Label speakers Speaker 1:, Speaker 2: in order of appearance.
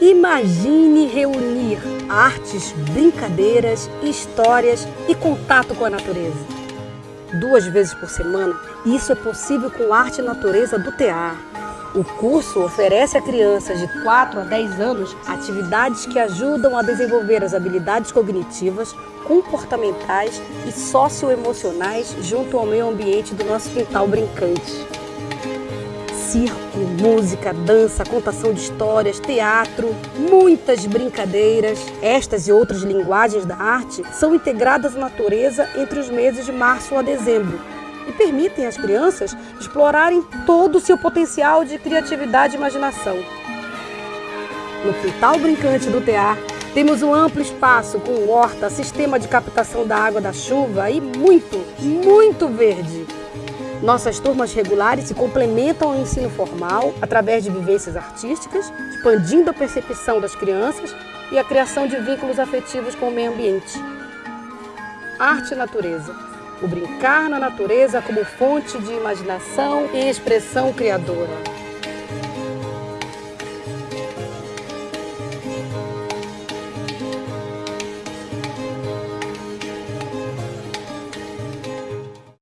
Speaker 1: Imagine reunir artes, brincadeiras, histórias e contato com a natureza. Duas vezes por semana, isso é possível com Arte e Natureza do TEAR. O curso oferece a crianças de 4 a 10 anos atividades que ajudam a desenvolver as habilidades cognitivas, comportamentais e socioemocionais junto ao meio ambiente do nosso quintal brincante circo, música, dança, contação de histórias, teatro, muitas brincadeiras. Estas e outras linguagens da arte são integradas à natureza entre os meses de março a dezembro e permitem às crianças explorarem todo o seu potencial de criatividade e imaginação. No quintal brincante do TEAR, temos um amplo espaço com horta, sistema de captação da água da chuva e muito, muito verde. Nossas turmas regulares se complementam ao ensino formal através de vivências artísticas, expandindo a percepção das crianças e a criação de vínculos afetivos com o meio ambiente. Arte e natureza. O brincar na natureza como fonte de imaginação e expressão criadora.